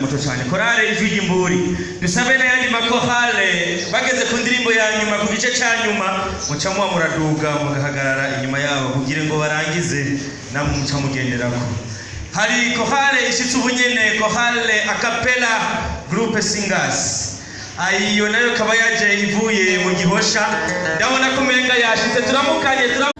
muto cyane korale ijwi ry'imburi dusabe n'ayandi makorale bageze ku ndirimbo ya nyuma ku gice cya nyuma. Muca muba muraduga mugahagarara inyuma yabo kugira ngo barangize namwe muca mugenderako. Hari korale ishitse ubunyene korale akapela groupe singers. Iyo na yo ikaba yaje ivuye mu gihosha. Ndabona ko umenga yashitse turamukanye turam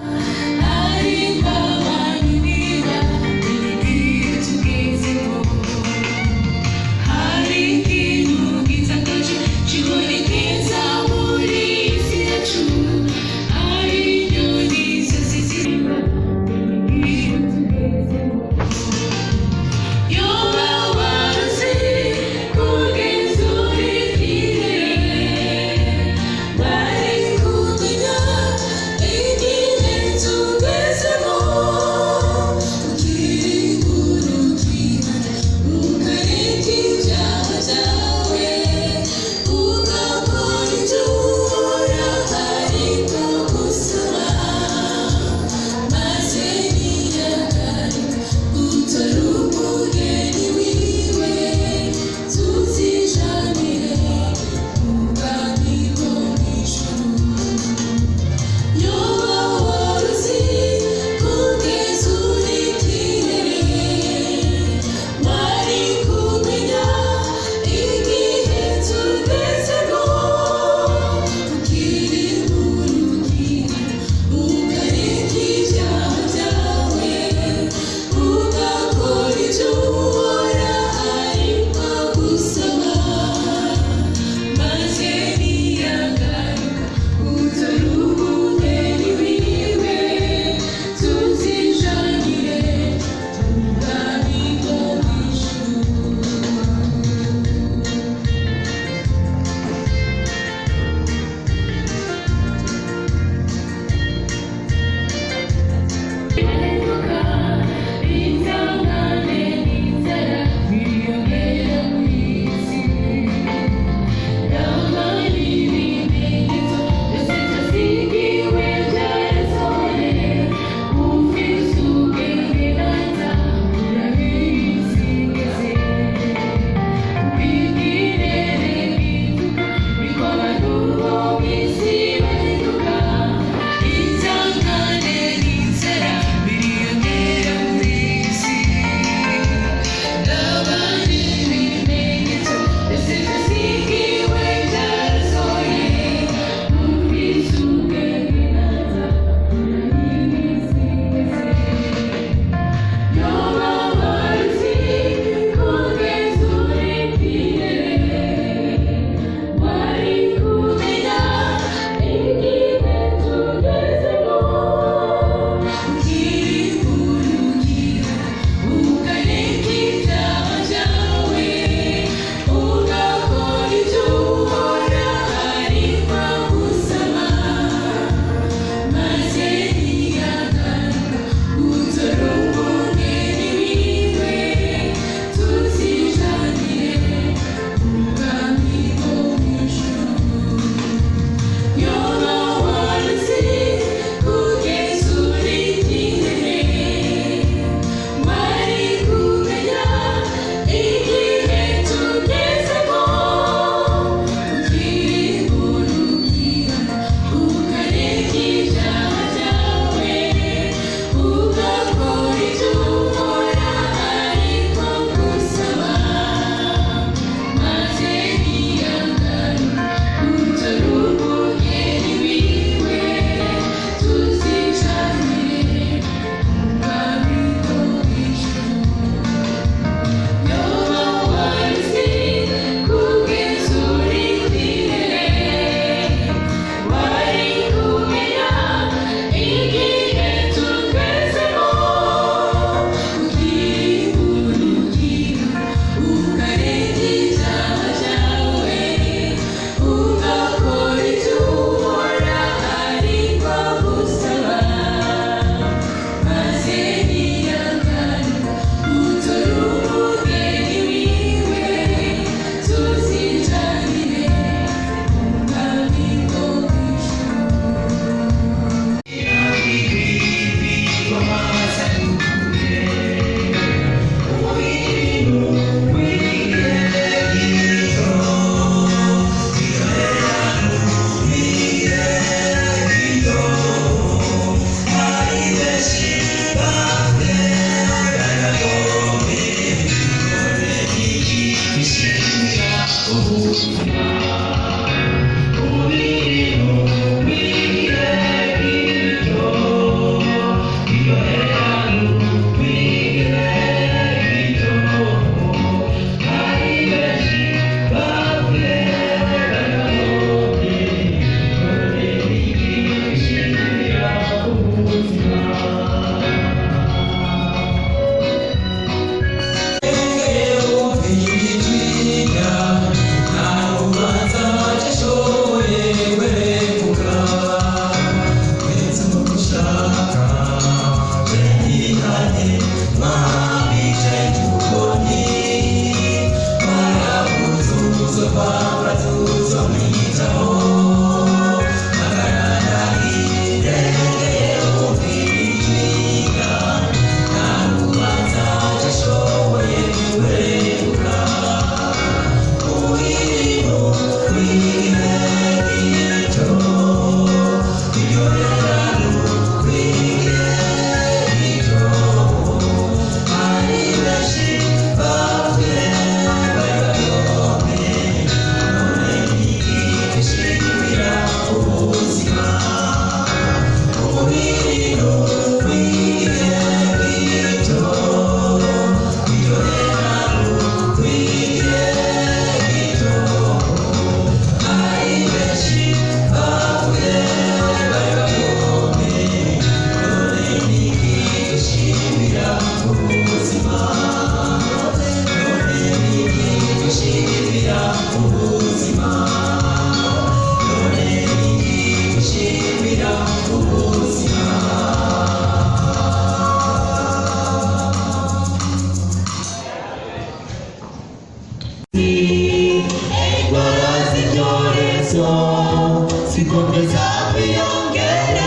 Conversar e não querer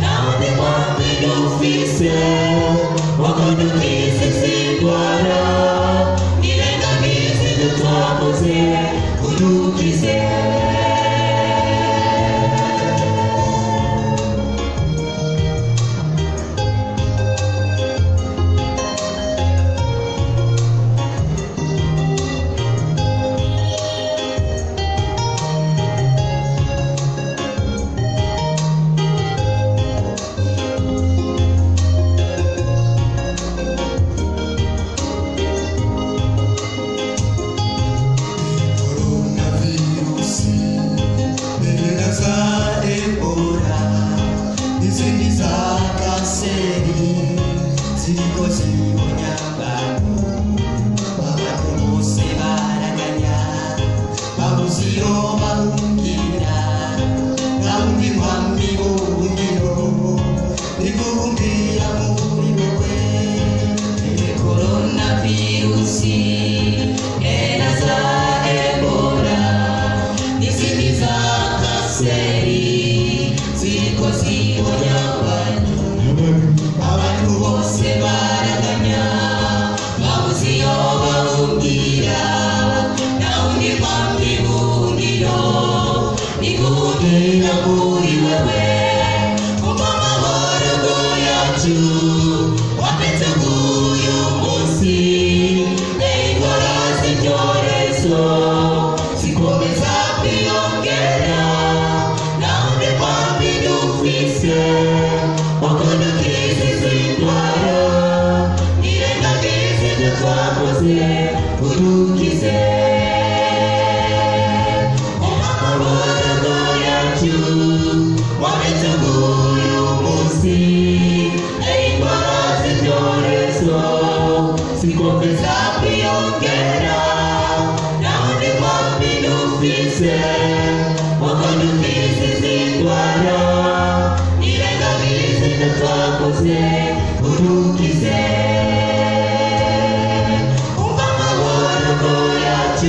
Não me to e não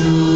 to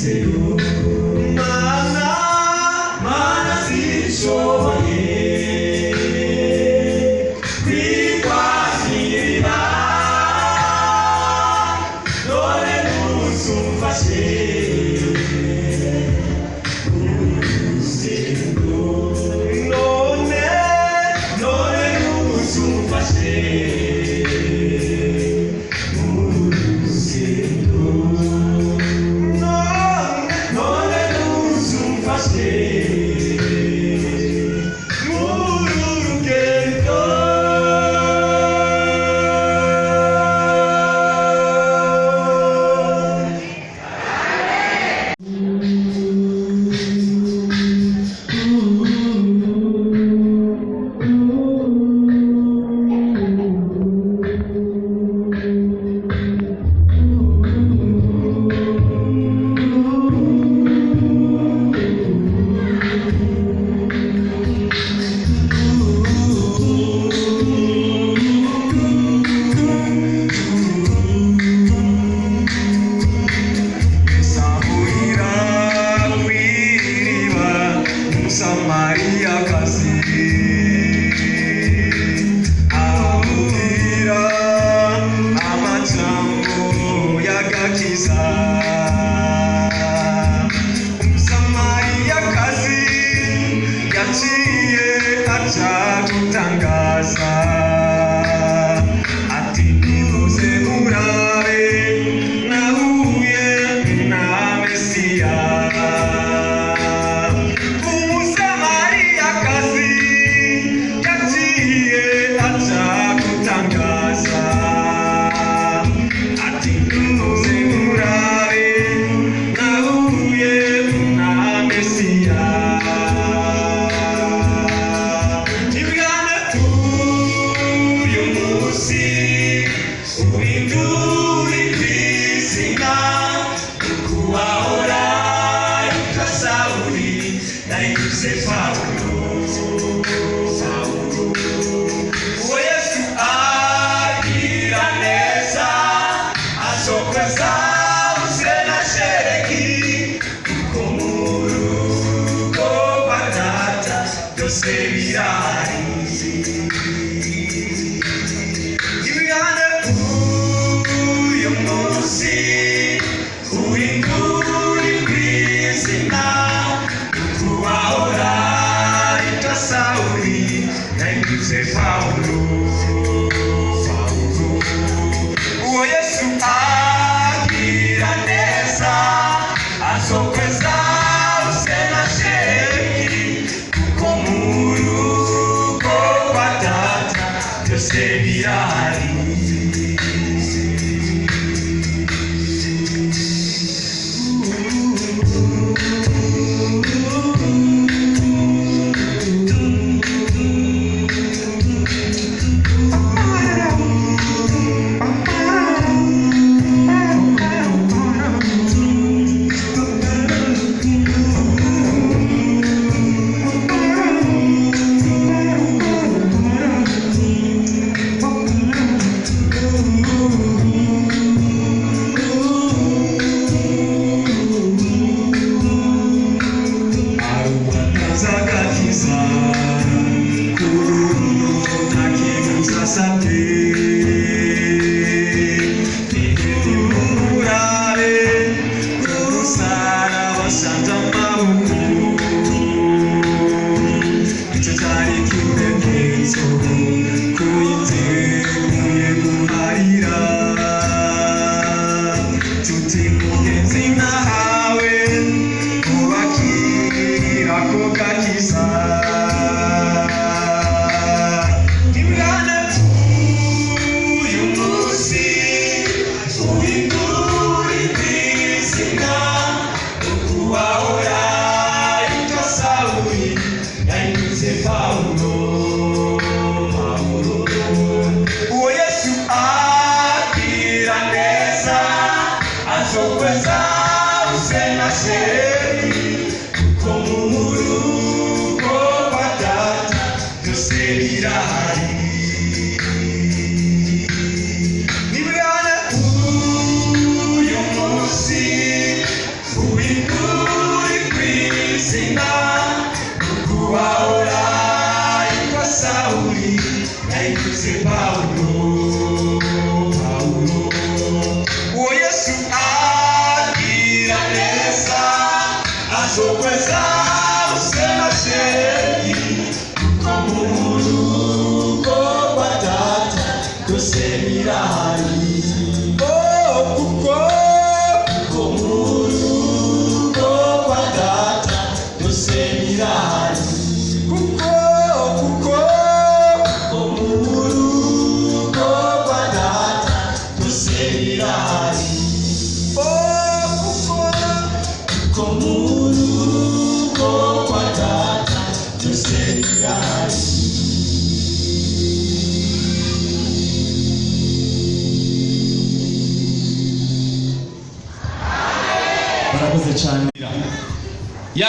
see.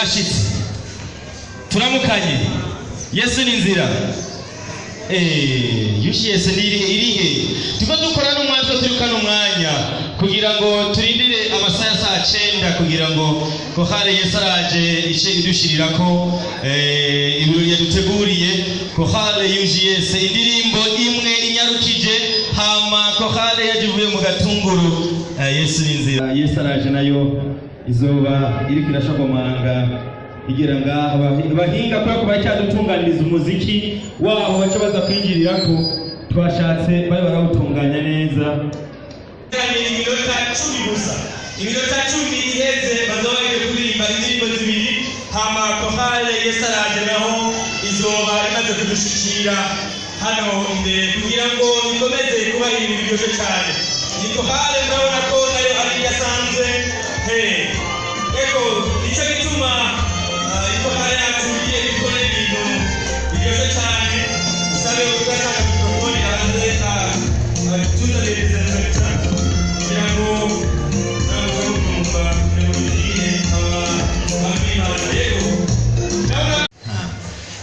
yarashyitse turamukanye. Yesu ni inzira. Eh, Yushi yesu ni irihe tujya dukora n'umwanya turi kano mwanya kugira ngo turindire amasaha ya saa cyenda kugira ngo kohare yesu araje ice idushirira ko eh, ibirori yaduteguriye. Kohare yuji yesu indirimbo imwe inyarukije hama kohare yagivuye mu gatunguru. Eh, yesu ni inzira. Yesu araje na yo. izuba iri kurashagomanga kugira ngo abahinga kubera ko baracyadutunganiriza umuziki wabo baca baza kwinjirira ko twashatse bari barawutunganya neza. Iminota cumi gusa. Iminota cumi iheze bazaba bari kuririmba indirimbo zibiri hama kohale yesaraje naho izuba imaze kudushikira. Hano imbere kugira ngo bikomeze kuba ibintu biryoshye cyane. Ni kohale murabona ko na yo ari idasanzwe hee eko ni cyo gituma ah, ikohale yacu igiye gukora ibintu biryoshye cyane usabe ugatanga mikrofoni hanze tuzaniriza cyane kugira ngo ntabwo urumva mugire abimana yego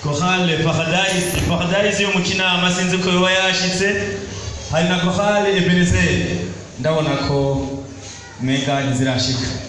kohale paradise. Paradise yo mu kinama sinzi ko yoba yashitse hari na kohale ebenezer ndabona ko mega ntizirashika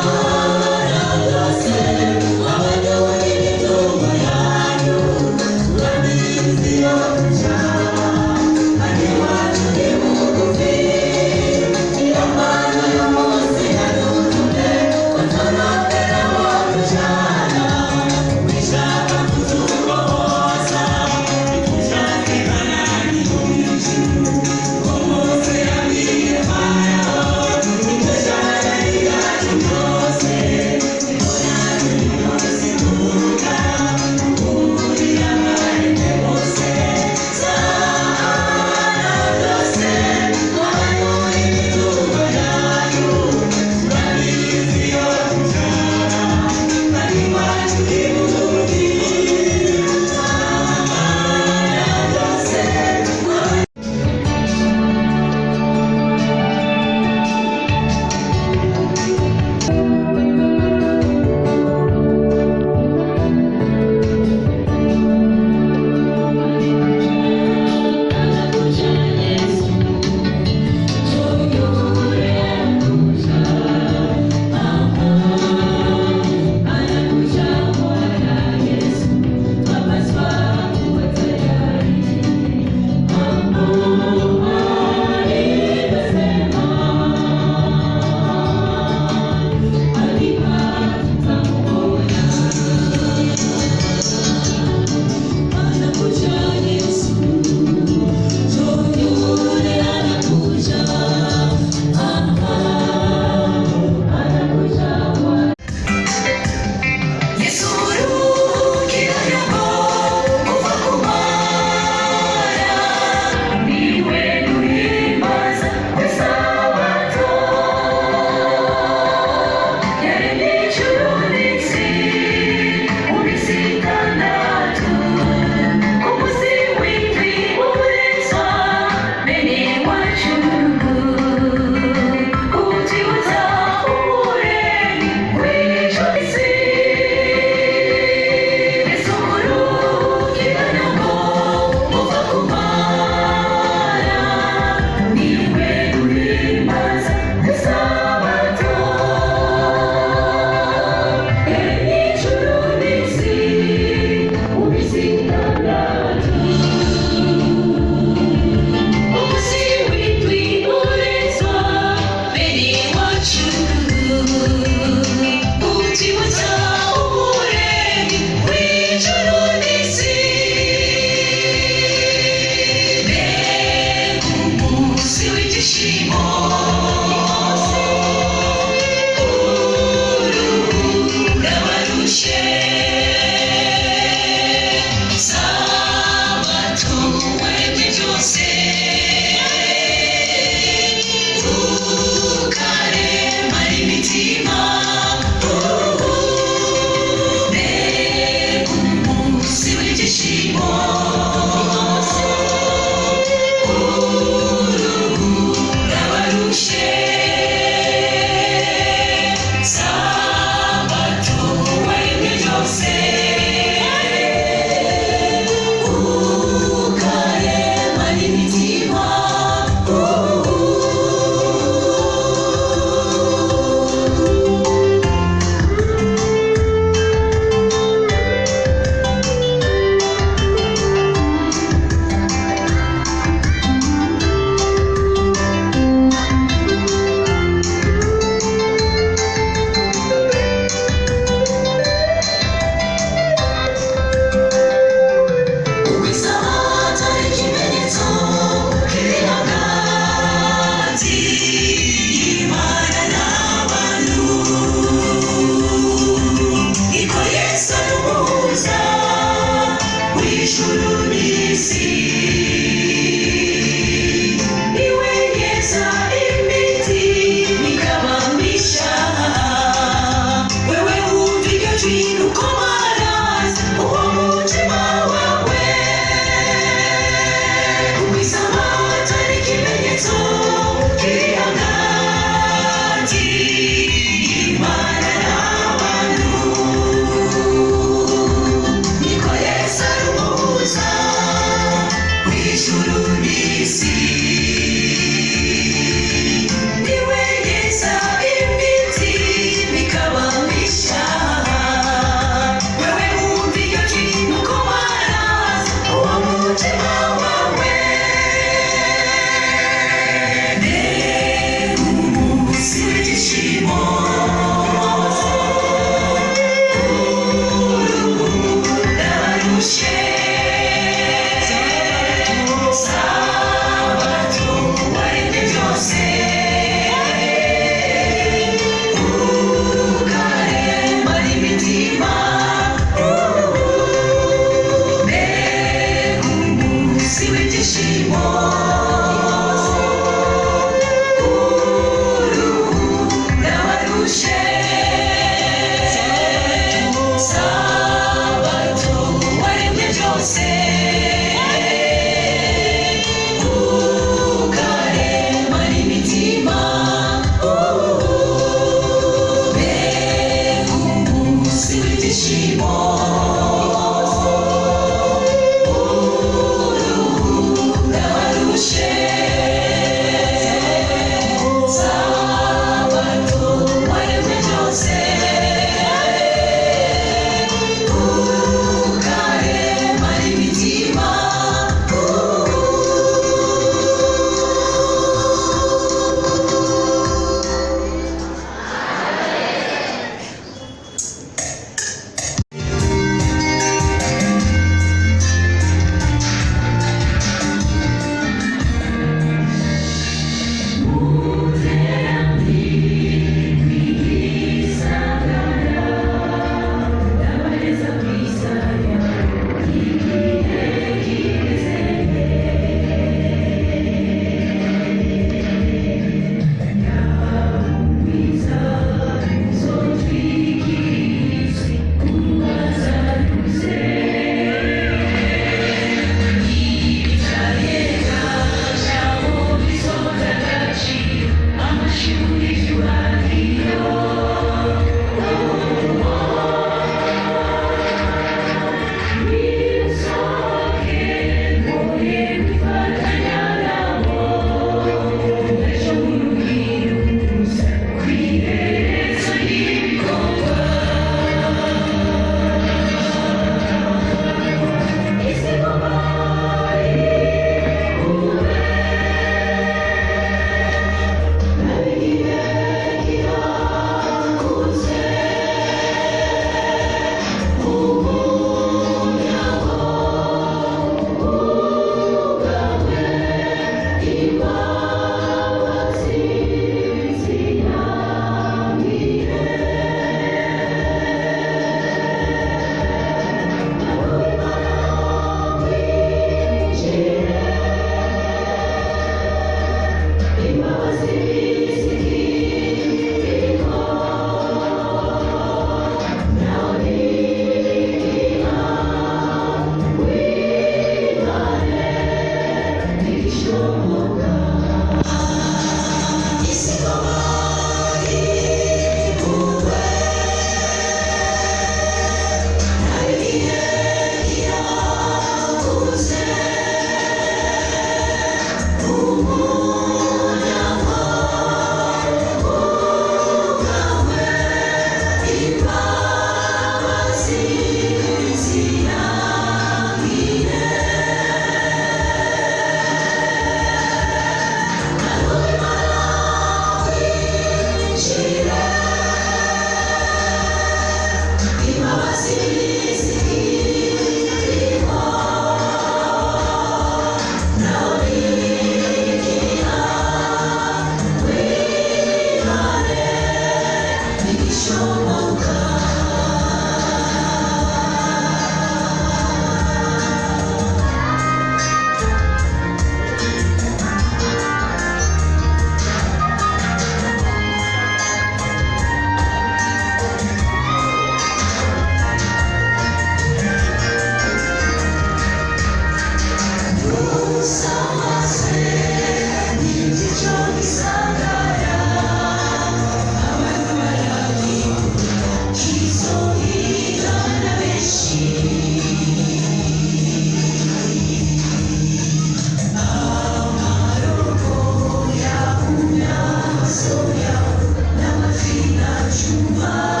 Mas olhando na vacina chuva.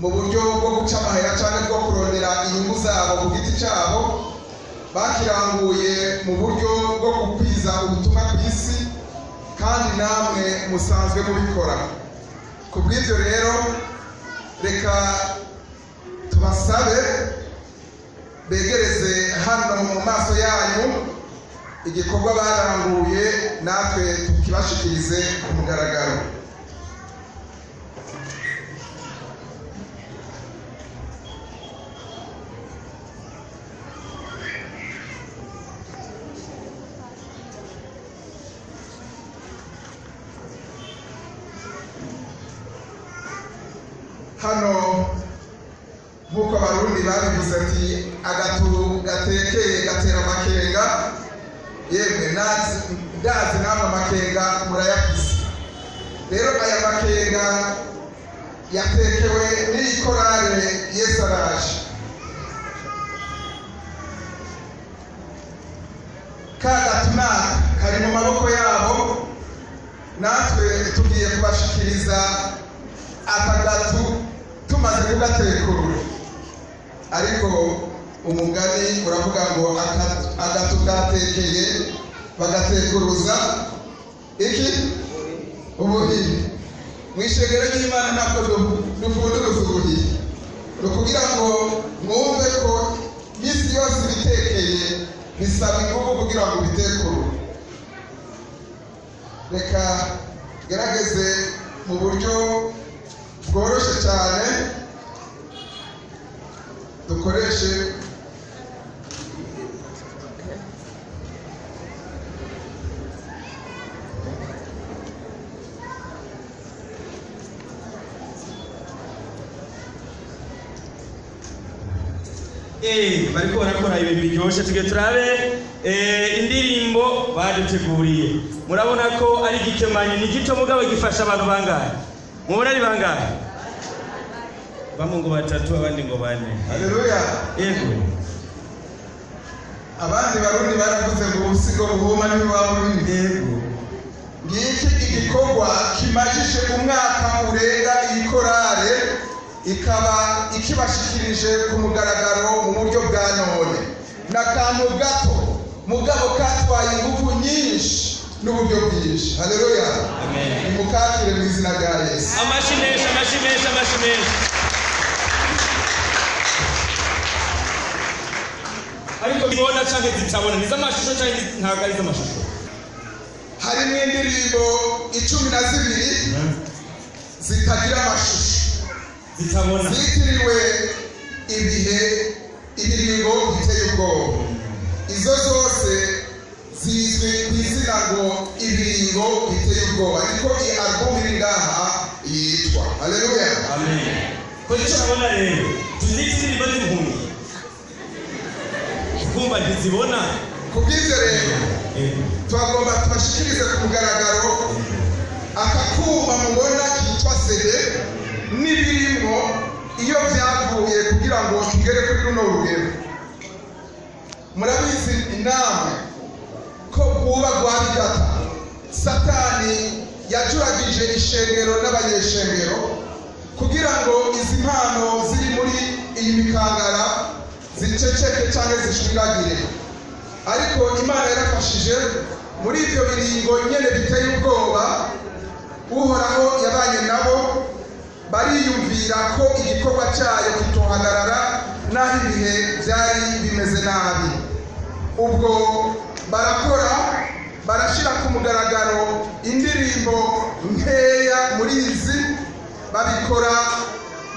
Mu buryo bwo guca amahera cyangwa bwo kurondera inyungu zabo ku giti cyabo bakiranguye mu buryo bwo gukwiza ubutumwa ku isi kandi namwe musanzwe mubikora. Ku bw'ibyo rero reka tubasabe begereze hano mu maso yanyu igikorwa baranguye natwe tukibashikirize ku mugaragaro hano nk'uko abarundi babivuze ati agatu gatekeye gatera amakenga yemwe nazi ndazi namwe amakenga murayakuze rero aya makenga yatekewe n'iyi korale yesaraje ka gatunaka kari mu maboko yabo natwe tugiye kubashikiriza akagatu tumaze kugatekurura ariko umugani uravuga ngo agatu katekeye bagatekuruza iki ubuhiye mu ishengero ry'imana ntabwo du- dufunduruza ubuhiye ni ukugira ngo mwumve ko minsi yose ibitekeye bisaba ingufu kugira ngo ubitekure. Reka gerageze mu buryo bworoshye cyane dukoreshe bariko barakora ibintu biryoshye tugiye turabe eh, indirimbo baduteguriye. Murabona ko ari igikemanyi ni gito mugabo gifasha abantu bangahe? Mubona ari bangahe? Bamwe ngo batatu abandi ngo bane. Haleluya yego. Abandi barundi baravuze ngo ubusigo buhuma ntibuba bubi yego. Ngiki igikorwa kimajije umwaka urenga iyi korale? Ikaba ikibashikirije ku mugaragaro mu buryo bwa none. Ni akantu gato mugabo katwaye ingufu nyinshi n'uburyo bwinshi. Haleluya Amen. nimukakire mu izina rya yesu. Amashi menshi amashi menshi amashi menshi ariko zibona canke zitabona ni iz'amashusho ni- ntabwo ari iz'amashusho? Harimo indirimbo icumi na zibiri zitagira amashusho. Zitabona. Zitiriwe ibihe ibiringo biteye ubwoba. Izo zose zizwi ku izina ngo ibiringo biteye ubwoba. Niko iyi alubumu iri ngaha yitwa. Haleluya amen. Ko zitabona rero tuzite indirimbo z'impumyi kumva ntizibona ku bw'ibyo rero twagomba tubashikirize ku mugaragaro. Aka kuma mubona kitwa sede n'ibirimo iyo byavuye kugira ngo tugere kuri runo rugero. Murabizi inama ko bwuba rwa bigata. Satani yajuragije ishengero n'abanyeshengero kugira ngo izi mpano ziri muri iyi mikangara ziceceke cyangwa zishwiragire ariko imana yarafashije muri ibyo biringo nyine biteye ubwoba uhoraho yabanye nabo bariyumvira ko igikorwa cyayo kitohagarara n'aho ibihe byari bimeze nabi. Ubwo barakora barashyira ku mugaragaro indirimbo nkeya muri izi babikora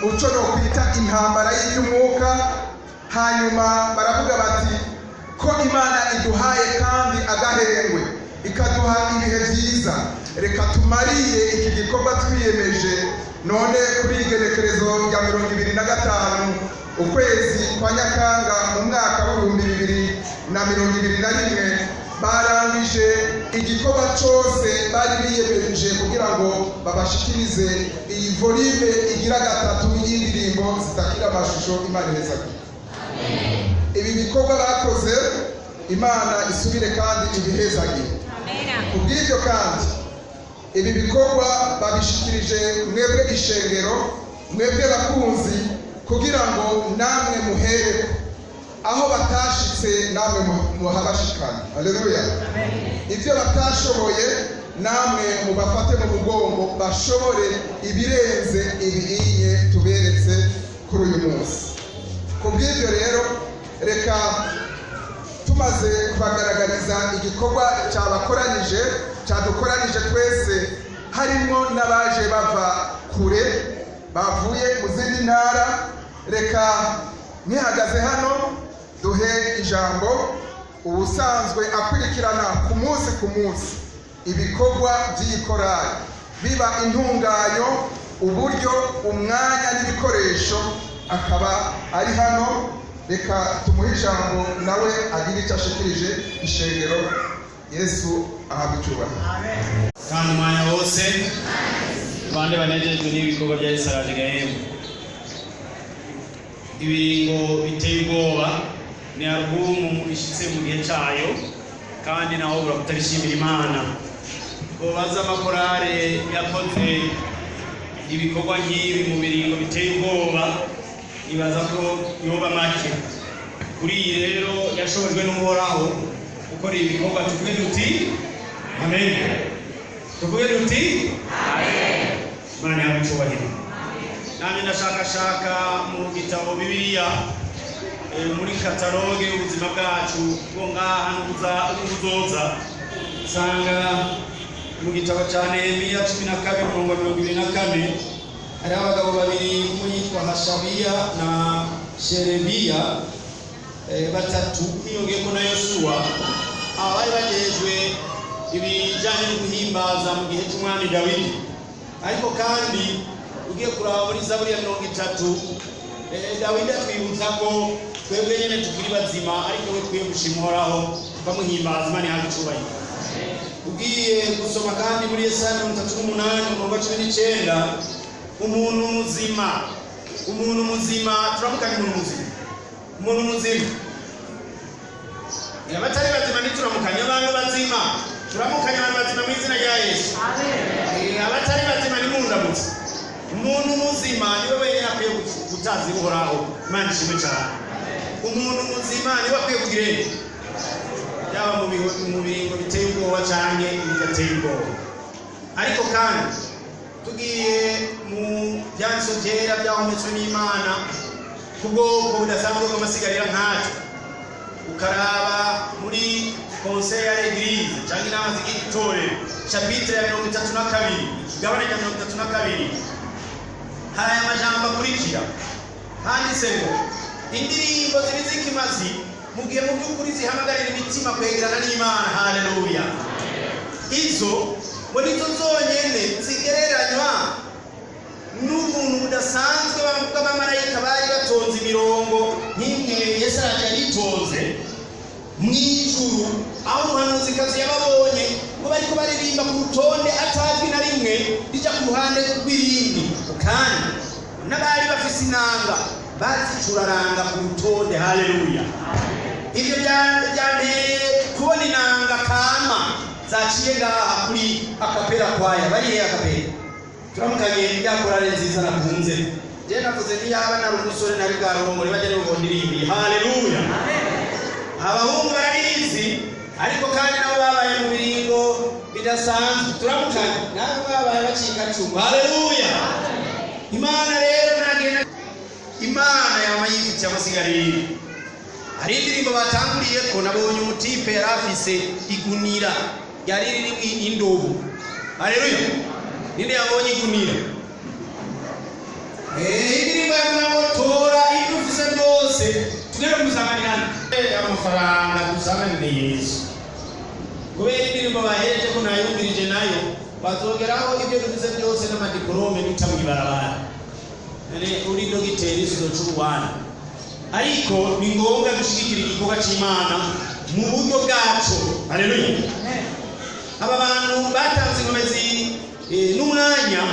mu cyo nokwita intambara y'iby'umwuka hanyuma baravuga bati ko imana iduhaye kandi agahengwe ikaduha ibihe byiza reka tumariye iki gikorwa twiyemeje none kuri igenekerezo rya mirongo ibiri na gatanu ukwezi kwa nyakanga mu mwaka w'ibihumbi bibiri na mirongo ibiri na rimwe barangije igikorwa cyose bari biyemeje kugira ngo babashikirize. Iyi volume igira gatatu y'indirimbo zitakira amashusho imana ihezaga ibi bikorwa bakoze imana isubire kandi ibihezagire kubw'ibyo kandi ibi bikorwa babishikirije mwebwe ishengero mwebwe bakunzi kugira ngo namwe muhereko. Aho batashitse namwe muhabashikane. Haleluya ibyo batashoboye namwe mubafate mu mugongo bashobore ibirenze ibihiye tuberetse kuri uyu munsi. Ku bw'ibyo rero reka tumaze kubagaragariza igikorwa cyabakoranije cyadukoranije twese harimo n'abaje bava kure bavuye mu zindi ntara. Reka nkihagaze hano duhe ijambo. Ubusanzwe akurikirana ku munsi ku munsi ibikorwa by'iyi korali biba intunganyo uburyo umwanya n'ibikoresho. Akaba ari hano. Reka tumuhe ijambo nawe agire icyo ashikirije ishengero. Yesu ahabwa icyubahiro kandi umwanya wose abandi banejejwe n'ibikorwa bya yesu ibiringo biteye ubwoba ni alubumu ishyitse mu gihe cyayo kandi naho ubura kutabishimira imana ubaza amakorale yakoze ibikorwa nk'ibi mu biringo biteye ubwoba nibaza ko yoba make. Kuri iyi rero yashobojwe n'uhoraho bikorwa tuvuge tuti amen. Tuvuge duti. Imana yawe icyubahiro nanjye ndashakashaka mu gitabo bibiliya eh, muri kataloge ubuzima bwacu bwo ngaha n'ubuzoza. Usanga mu gitabo cya nehemiya cumi na kabiri mirongo mirongo ibiri na kane hariho abagabo babiri umwe yitwa hashabiya na sherebiya eh, batatu hiyongeyeko na yosuwa aba bari bagejwe ibijyanye no guhimbaza mu gihe cy'umwami dawidi. Ariko kandi ugiye kuraba muri zaburi ya mirongo itatu eh, dawidi atwibutsa ko twebwe nyine tukiri bazima ariko we twiye gushima uhoraho bamuhimbaza imana ihabwa icyubahiro. Ugiye gusoma kandi muri yesaya mirongo itatu n'umunani umurongo cumi n'icyenda umuntu muzima. Umuntu muzima turamukanye umuntu muzima. Umuntu muzima abatari bazima ntituramukanye abantu bazima turamukanye abantu bazima mu izina rya yesu Eh, abatari bazima nimundamutse umuntu muzima ni we wenyine akwiye gutazi uhoraho imana ishimwe cyane umuntu muzima ni we akwiye kugira yaba mu biringo biteye ubwoba cyangwa bidateye ubwoba. Ariko kandi tugiye mu byanditso byera byahumetswe n'imana ku bwoko budasanzwe bw'amasigarira nkatwe ukaraba muri conseil ya l'église cyangwa inama zigira itorero chapitre ya mirongo itatu na kabiri ikigabane cya mirongo itatu na kabiri. Hari aya majambo akurikira. Handitse ngo indirimbo ziri z'ikimazi mu gihe mu by'ukuri zihamagarira imitima kwegerana n'imana. Haleluya. Izo ngo nizo zonyine zigereranywa n'ubuntu budasanzwe bw'abamarayika bari batonze imirongo nk'imwe yesu araje yitonze mu ijuru aho umuhanuzikazi yababonye ngo bariko baririmba ku rutonde atazwi na rimwe rija ku ruhande rw'irindi. Kandi n'abari bafise inanga bazicuraranga ku rutonde. Haleluya. Ibyo bya- byanteye kubona inanga kama zaciye ngaha kuri akapera kwaya. Barihe akapera? Turamukanye ya korale nziza nakunze. Je navuze niyaba nari umusore nari bwarongore bajya nibo bondirimbiye haleluya. Abahungu bararizi ariko kandi nabo babaye mu biringo bidasanzwe. Turamukanye nabo babaye bacika cumu haleluya! Imana rero nagenda imana yama yifitiye amasigariro hari indirimbo batanguriye ko nabonye umutipe yari afise igunira. Ryari ririmo indobo haleluya! Ninde yabonye igunira? Eh, indirimbo yavuga ngo tora ibyo ufise byose kusanganirana Eh, amafaranga dusanganire yesu kubera indirimbo bahereje ko nayumvirije na yo bazogeraho ibyo dufise byose n'amadiporome bita mw'ibarabara none uri dogiteri sizoca uruwana ariko ni ngombwa gushyigikira igikorwa cy'imana mu buryo bwacu haleluya. Aba bantu batanze inkomezi n'umwanya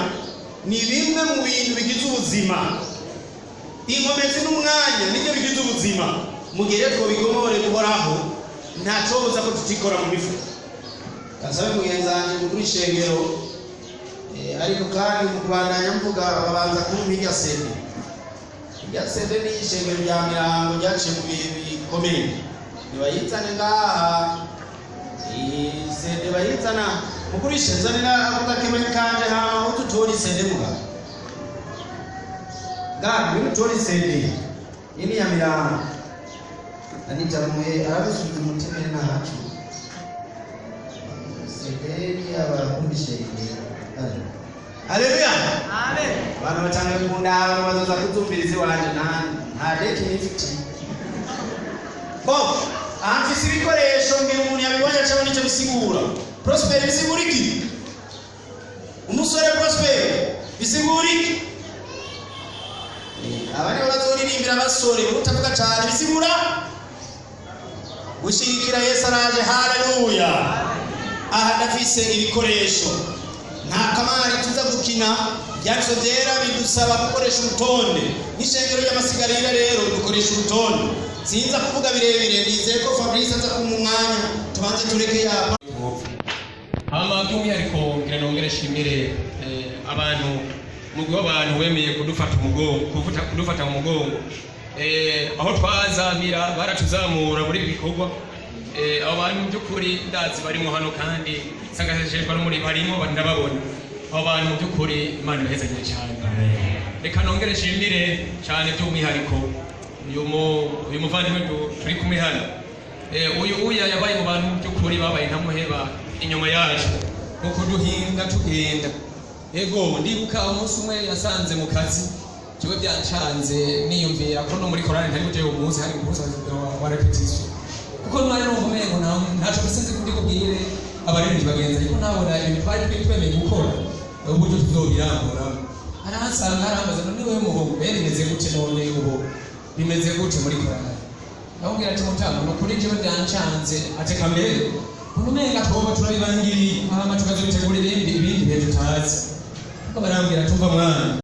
ni bimwe mu bintu bigize ubuzima inkomezi n'umwanya ni byo bigize ubuzima. Mu gihe rero twabigomore guhoraho nta cobuza ko tutikora mu mifuka. Kasabe mugenzi wanjye mukuru ishengero eh, ariko kandi mu kubandanya mvuga babanza kumpa irya sede irya sede ni ishengero rya mirango ryaciye mu bihe bikomeye. Nibayizane ngaha. Sede bayizana. Mukuru ishenzanira avuga kimwe kanje hama aho tutora isede muga ngaha ngwino utora isede iyi ni iya mirango anitamuye arabisubiza umutima nahacu sederi abakunda ishengero haleluya. Abantu batangaye kundaba bazoza kuzumviriza iwanje nta nta deki nifiti ko aha mfise ibikoresho mbwira umuntu yabibonye acabona icyo bisigura prosperi bisigura iki umusore prosperi bisigura iki aba nibo bazoririmbira abasore utavuga cyane bisigura gushigikira yesu araje haleluya. Aha ndafise ibikoresho. Nta kamari tuza gukina. Byanditswe byera bidusaba gukoresha urutonde. N'ishengero ry'amasigarira rero dukoresha urutonde. Sinza kuvuga birebire nizeye ko fabrice aza kumpa umwanya tubanze tureke yapa hama by'umwihariko ngira nongere nshimire eh, abantu umugwi w'abantu wemeye kudufata umugongo kudufata mu mugongo. Eh, aho twazamira baratuzamura muri ibi bikorwa. Eh, abo bantu mu by'ukuri ndazi barimo hano kandi nsangajejwe no muri barimo ndababona. Abo bantu mu by'ukuri imana ibahezagire cyane. Reka nongere nshimire cyane by'umwihariko uyu mu- muvandimwe turi kumwe hano. Eh, uyu uya yabaye mu bantu mu by'ukuri babaye ntamuheba inyuma yacu. Kuko duhinga tugenda. Ego ndibuka umunsi umwe yasanze mu kazi. Jewe byancanze niyumvira ko no muri korani ntari bujye uwo munsi hari umunsi wa- repetition kuko ntwari numva umengo nta- ntaco bisinzi kundi kubwire. Abaririmbyi bagenzi ariko nabona ibintu twari twe- twemeye gukora uburyo tuzobirangura aransanga arambaza none wewe muhungu be bimeze gute none ubu? Bimeze gute muri korani ndamubwira ati mutama ni ukuri jewe byancanze ateka mbere unumenga twoba turabibangiriye. Hama tukazobitegura ibindi ibindi bihe tutazi. akaba nambwira tuva mwana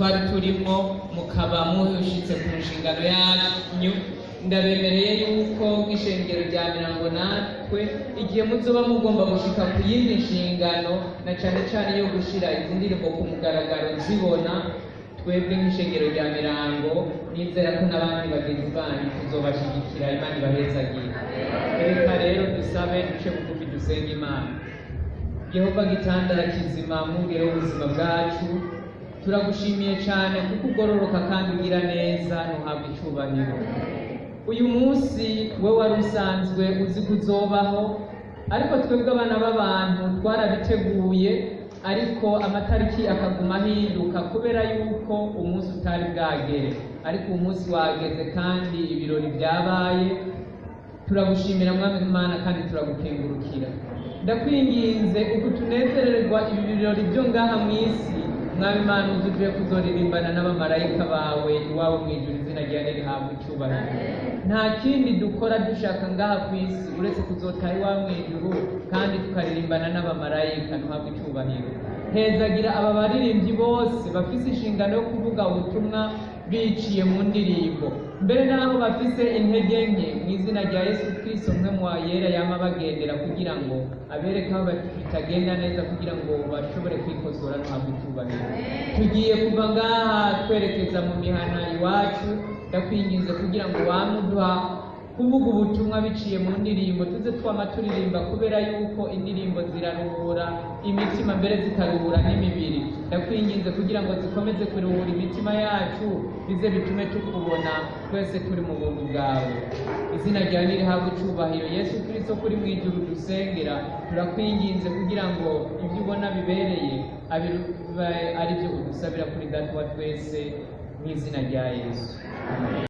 twari turimo mukaba mushitse ku nshingano yanyu. Ndabemereye yuko nk'ishengero rya mirango natwe igihe muzoba mugomba gushika ku yindi nshingano na cane cane yo gushira izi ndirimbo ku mugaragaro zibona twebwe nk'ishengero rya mirango nizera ko n'abandi bagenzi banyu tuzobashigikira imana ibahezagire reka rero dusabe duce bugufi dusenge imana. Yehova gitandara kizima mwungere w'ubuzima bwacu. Turagushimiye cyane kuko ugororoka kandi ugira neza ntuhabwe icyubahiro. Uyu munsi we wari usanzwe uzi kuzobaho ariko twebwe abana b'abantu twarabiteguye ariko amatariki akaguma ahinduka kubera yuko umunsi utari bwagere. Ariko uwo munsi wageze kandi ibirori byabaye turagushimira mwami imana kandi turagukengurukira. Ndakwinginze uku tunezererwa ibi birori byo ngaha mu isi. Mwami imana uzi uvuye kuzoririmbana n'abamarayika bawe iwawe mu ijuru izina ryawe rihabwa icyubahiro. Nta kindi dukora dushaka ngaha ku isi uretse kuzotaha iwawe mu ijuru kandi tukaririmbana n'abamarayika ntuhabwe icyubahiro. Hezagira aba baririmbyi bose bafise inshingano yo kuvuga ubutumwa biciye mu ndirimbo. Mbere n'aho bafise intege nke mu izina rya yesu kirisito mwe mu wayera yama bagendera kugira ngo abereke aho bitagenda neza kugira ngo bashobore kwikosora ntabwo icyubahiro tugiye kuva ngaha twerekeza mu mihana iwacu ndakwinginze kugira ngo wamuduha kuvuga ubutumwa biciye mu ndirimbo tuze twama turirimba kubera yuko indirimbo ziraruhura imitima mbere zikaruhura n'imibiri. Ndakwinginze kugira ngo zikomeze kuruhura imitima yacu bize bitume tukubona twese turi mu buntu bwawe. Izina ryawe nirihabwe icyubahiro. Yesu kirisito kuri mu ijuru dusengera. Turakwinginze kugira ngo ibyo ubona bibereye ari byo udusabira kuri data wa twese mu izina rya yesu.